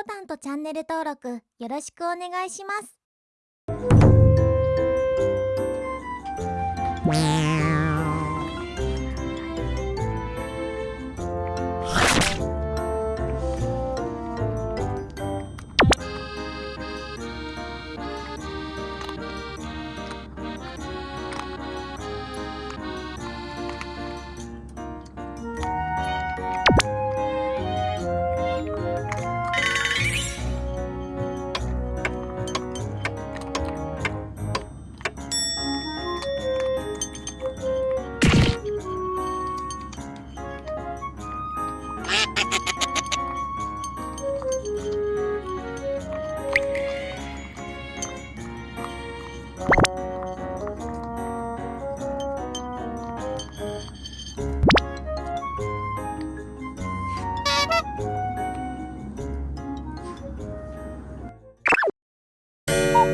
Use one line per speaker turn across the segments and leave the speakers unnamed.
ボタンとチャンネル登録よろしくお願いします「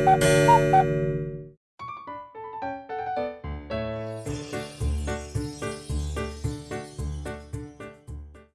Música